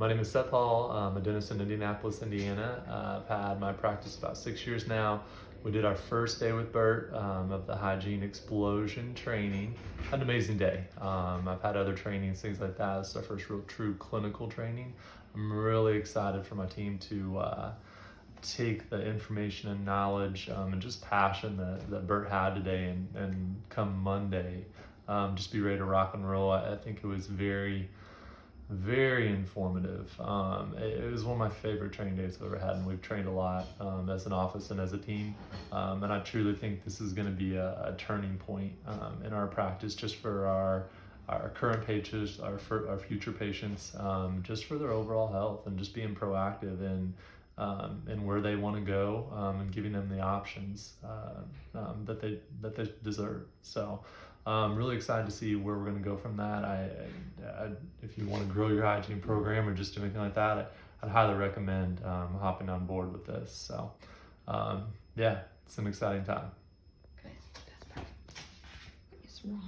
My name is Seth Hall. I'm a dentist in Indianapolis, Indiana. Uh, I've had my practice about six years now. We did our first day with Bert um, of the hygiene explosion training. Had an amazing day. Um, I've had other trainings, things like that. It's our first real true clinical training. I'm really excited for my team to uh, take the information and knowledge um, and just passion that, that Bert had today and, and come Monday, um, just be ready to rock and roll. I, I think it was very, very informative. Um, it, it was one of my favorite training days I've ever had, and we've trained a lot um, as an office and as a team. Um, and I truly think this is going to be a, a turning point um, in our practice, just for our our current patients, our for our future patients, um, just for their overall health, and just being proactive in um, and where they want to go, um, and giving them the options uh, um, that they that they deserve. So. Um, really excited to see where we're going to go from that. I, I, I, if you want to grow your hygiene program or just do anything like that, I, I'd highly recommend um, hopping on board with this. So, um, yeah, it's an exciting time. Okay, that's perfect. It's wrong.